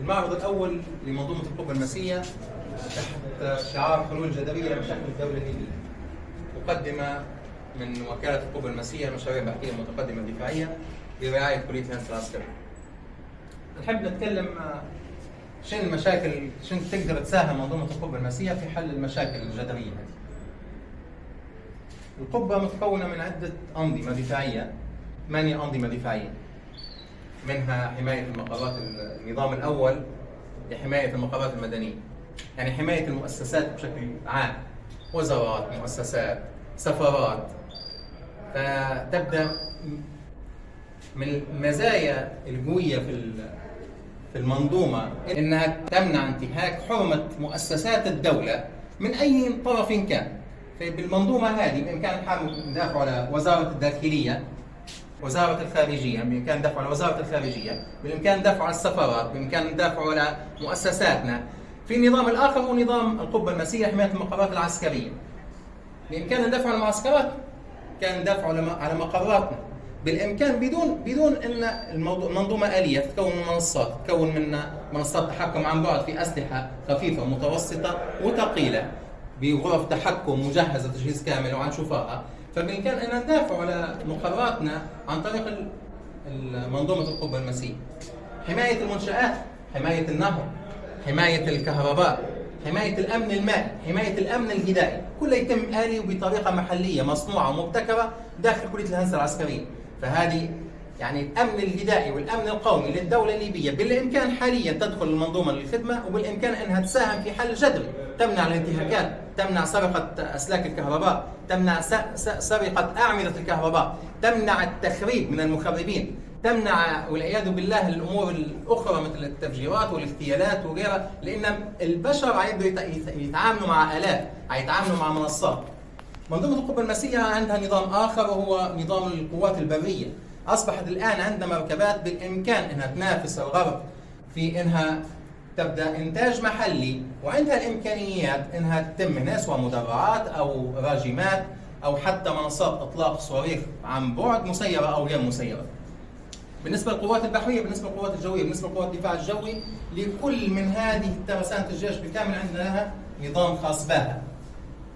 المعرض الأول لمنظومة القوة المسيه تحت شعار حلول جذريه لمشاكل الدولة الليبيه مقدمه من وكالة القوة المسيه المشاريع البحثيه المتقدمة الدفاعية برعاية كلية الهندسه العسكريه. نحب نتكلم شنو المشاكل شنو تقدر تساهم منظومة القبه المسيه في حل المشاكل الجذريه هذه. القبه متكونة من عدة أنظمة دفاعية ثمانيه انظمه دفاعيه منها حماية المقرات النظام الأول لحماية المقرات المدنية. يعني حماية المؤسسات بشكل عام. وزارات مؤسسات سفارات فتبدأ من المزايا القوية في في المنظومة إنها تمنع انتهاك حرمة مؤسسات الدولة من أي طرف كان. فبالمنظومة هذه بإمكان الحامل ندافع على وزارة الداخلية وزارة الخارجية بإمكان الدفع على وزارة الخارجية بالإمكان الدفع على السفارات بإمكان الدفع على مؤسساتنا. في النظام الآخر هو نظام القبة المسيحية حماية المقرات العسكرية. بإمكان الدفع على المعسكرات كان الدفع على مقراتنا. بالإمكان بدون بدون إن الموضوع منظومة آلية تتكون من منصات تتكون من منصات تحكم عن بعد في أسلحة خفيفة متوسطة وثقيلة. بغرف تحكم مجهزه تجهيز كامل وعن شفاء فبالامكان أن ندافع على مقراتنا عن طريق منظومة القبه المسيح حماية المنشآت حماية النهر حماية الكهرباء حماية الأمن المائي حماية الأمن الغذائي. كله يتم آلي وبطريقه محلية مصنوعة ومبتكره داخل كلية الهندسة العسكرية. فهذه يعني الأمن الغذائي والأمن القومي للدولة الليبية بالإمكان حاليا تدخل المنظومة للخدمة وبالإمكان أنها تساهم في حل جذري تمنع الانتهاكات تمنع سرقة أسلاك الكهرباء تمنع سرقة أعمدة الكهرباء تمنع التخريب من المخربين تمنع والعياذ بالله الأمور الأخرى مثل التفجيرات والاغتيالات وغيرها لأن البشر عيبدوا يتعاملوا مع آلات يتعاملوا مع منصات. منظومة القبه المسيحية عندها نظام آخر وهو نظام القوات البرية. أصبحت الآن عندنا مركبات بالإمكان إنها تنافس الغرب في إنها تبدأ إنتاج محلي وعندها الإمكانيات إنها تتم هنا سواء مدرعات أو راجمات أو حتى منصات إطلاق صواريخ عن بعد مسيرة أو غير مسيرة. بالنسبة للقوات البحرية، بالنسبة للقوات الجوية، بالنسبة لقوات الدفاع الجوي، لكل من هذه ترسانه الجيش بالكامل عندنا لها نظام خاص بها.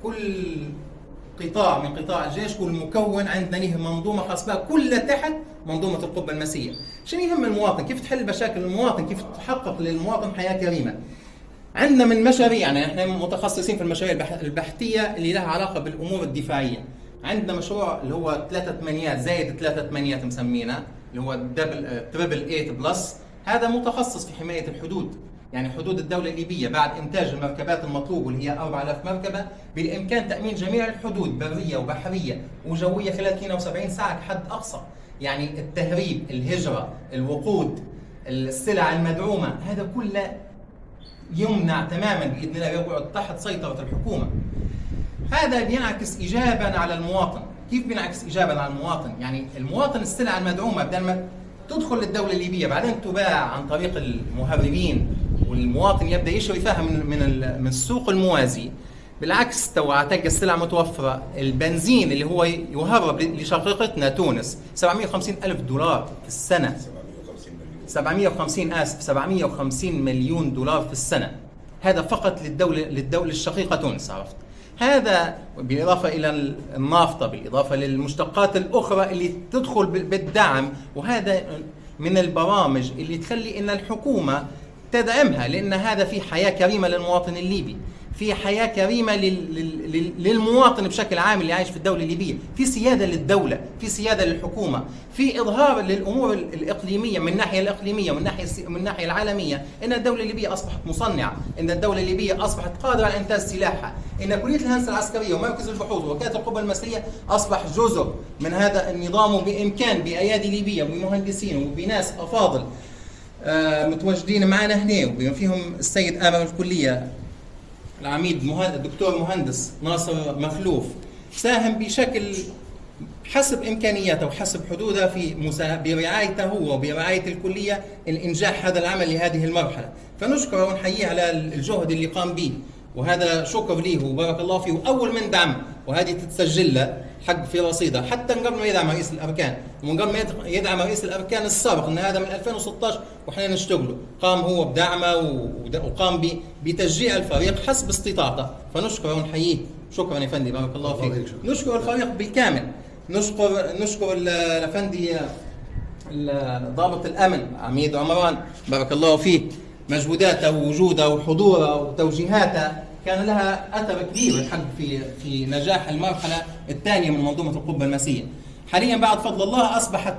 كل قطاع من قطاع الجيش كل مكون عندنا له منظومة خاصه بها كلها تحت منظومة القبة المسيرة. شنو يهم المواطن؟ كيف تحل مشاكل المواطن؟ كيف تحقق للمواطن حياة كريمة؟ عندنا من مشاريع يعني إحنا متخصصين في المشاريع البحثية اللي لها علاقة بالأمور الدفاعية. عندنا مشروع اللي هو ثلاثة ثمانيات زايد ثلاثة ثمانيات مسمينه اللي هو double triple 8 plus هذا متخصص في حماية الحدود يعني حدود الدولة الليبية بعد إنتاج المركبات المطلوب واللي هي 4000 مركبة بالإمكان تأمين جميع الحدود برية وبحرية وجوية خلال 72 ساعة كحد أقصى. يعني التهريب الهجرة الوقود السلع المدعومة هذا كله يمنع تماما بإذن الله يقعد تحت سيطرة الحكومة. هذا بينعكس إيجابا على المواطن. كيف بينعكس إيجابا على المواطن؟ يعني المواطن السلع المدعومة بدل ما تدخل للدولة الليبية بعدين تباع عن طريق المهربين والمواطن يبدأ يشتري فيها من من السوق الموازي. بالعكس تو تلقى السلع متوفرة. البنزين اللي هو يهرب لشقيقتنا تونس 750 ألف دولار في السنة. 750 آسف 750 مليون دولار في السنة. هذا فقط للدوله للدولة الشقيقة تونس عرفت؟ هذا بالإضافة إلى النافطة بالإضافة للمشتقات الأخرى اللي تدخل بالدعم. وهذا من البرامج اللي تخلي إن الحكومة تدعمها لأن هذا في حياة كريمة للمواطن الليبي في حياة كريمة للمواطن بشكل عام اللي عايش في الدولة الليبية في سيادة للدولة في سيادة للحكومة في إظهار للأمور الإقليمية من الناحية الإقليمية ومن ناحية من الناحية العالمية إن الدولة الليبية أصبحت مصنعة إن الدولة الليبية أصبحت قادرة على إنتاج سلاحها إن كلية الهندسة العسكرية ومركز البحوث وكالة القبة المصرية أصبح جزء من هذا النظام وبإمكان بأيادي ليبية وبمهندسين وبناس أفاضل متواجدين معنا هنا وبما فيهم السيد آمر الكلية العميد الدكتور مهندس ناصر مخلوف ساهم بشكل حسب إمكانياته وحسب حدوده في برعايته هو وبرعاية الكلية الانجاح هذا العمل لهذه المرحلة، فنشكره ونحييه على الجهد اللي قام به. وهذا شكر ليه وبارك الله فيه. واول من دعم وهذه تتسجل له حق في رصيدها حتى من قبل ما يدعم رئيس الأركان ومن قبل ما يدع- يدعم رئيس الأركان السابق إن هذا من 2016 وإحنا نشتغله. قام هو بدعمه وقام بتشجيع الفريق حسب استطاعته. فنشكره ونحييه. شكرا يا فندي بارك الله فيك. نشكر الفريق بالكامل. نشكر نشكر ال- الأفندي ال- ضابط الأمن عميد عمران بارك الله فيه. مجهوداته ووجوده وحضوره وتوجيهاته. كان لها أثر كبير الحق في في نجاح المرحلة الثانية من منظومة القبة المسيحية. حاليا بعد فضل الله أصبحت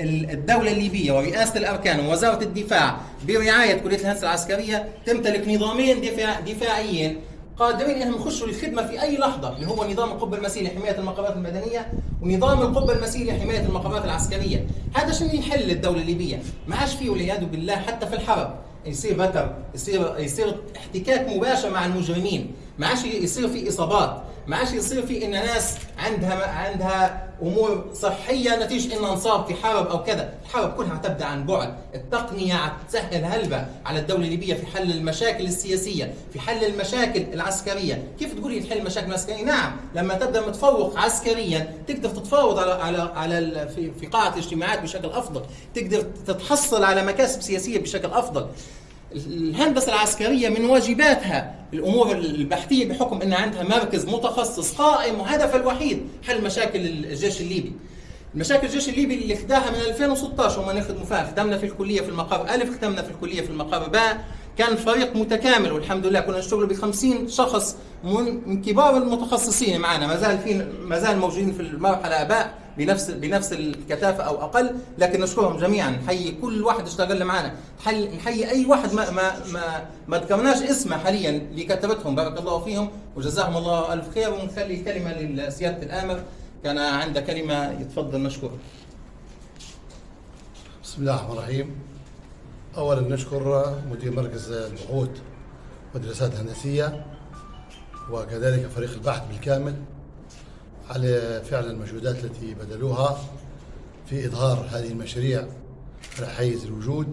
ال- الدولة الليبية ورئاسة الأركان ووزارة الدفاع برعاية كلية الهندسة العسكرية تمتلك نظامين دفاع دفاعيين قادرين أنهم يخشوا للخدمة في أي لحظة اللي هو نظام القبة المسيري لحمايه المقرات المدنية ونظام القبة المسيري لحمايه المقرات العسكرية. هذا شنو يحل الدولة الليبية. ما عادش فيه والعياذ بالله حتى في الحرب. يصير بتر يصير يصير احتكاك مباشر مع المجرمين. ما عادش يصير في إصابات. ما عادش يصير في إن ناس عندها عندها أمور صحية نتيجة إن نصاب في حرب أو كذا، الحرب كلها تبدأ عن بعد، التقنية تسهل هلبة على الدولة الليبية في حل المشاكل السياسية، في حل المشاكل العسكرية، كيف تقولي تحل المشاكل العسكريه؟ نعم، لما تبدأ متفوق عسكريا تقدر تتفاوض على على على في قاعة الاجتماعات بشكل أفضل، تقدر تتحصل على مكاسب سياسية بشكل أفضل. الهندسة العسكرية من واجباتها الأمور البحثية بحكم أن عندها مركز متخصص قائم وهدفه الوحيد حل مشاكل الجيش الليبي. مشاكل الجيش الليبي اللي خداها من 2016 وما نخدموا فيها خدمنا في الكلية في المقر الف خدمنا في الكلية في المقر باء كان الفريق متكامل والحمد لله كنا نشتغل ب 50 شخص من كبار المتخصصين معنا. ما زال في ما زال موجودين في المرحلة اباء بنفس بنفس الكثافة أو أقل لكن نشكرهم جميعا. نحيي كل واحد اشتغل معنا نحيي أي واحد ما ما ما, ما ذكرناش اسمه حاليا اللي كتبتهم بارك الله فيهم وجزاهم الله ألف خير. ونخلي الكلمة لسيادة الآمر. كان عنده كلمة يتفضل مشكور بسم الله الرحمن الرحيم. اولا نشكر مدير مركز البحوث والدراسات الهندسية وكذلك فريق البحث بالكامل. على فعل المجهودات التي بذلوها في إظهار هذه المشاريع على حيز الوجود.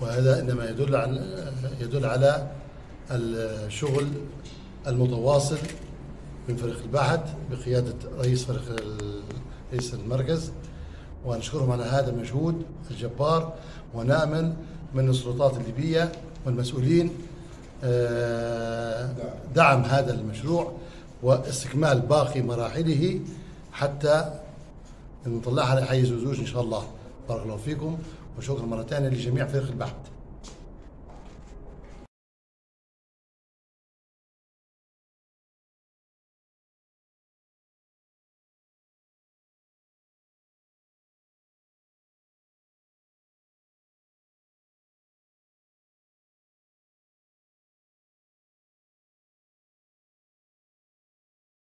وهذا إنما يدل على يدل على الشغل المتواصل من فريق البحث بقيادة رئيس فريق رئيس المركز. ونشكرهم على هذا المجهود الجبار ونأمل من السلطات الليبية والمسؤولين آه، دعم هذا المشروع. واستكمال باقي مراحله حتى نطلعها على وزوج إن شاء الله. بارك الله فيكم وشكرا مرة ثانية لجميع فريق البحث.